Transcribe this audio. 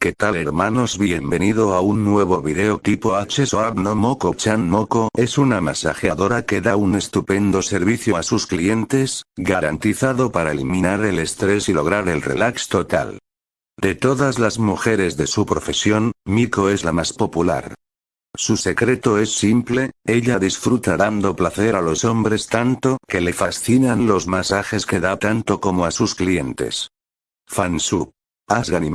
¿Qué tal hermanos? Bienvenido a un nuevo video tipo H Soab no Moko Chan Moko es una masajeadora que da un estupendo servicio a sus clientes, garantizado para eliminar el estrés y lograr el relax total. De todas las mujeres de su profesión, Miko es la más popular. Su secreto es simple, ella disfruta dando placer a los hombres tanto que le fascinan los masajes que da tanto como a sus clientes. Fansub. Asgan y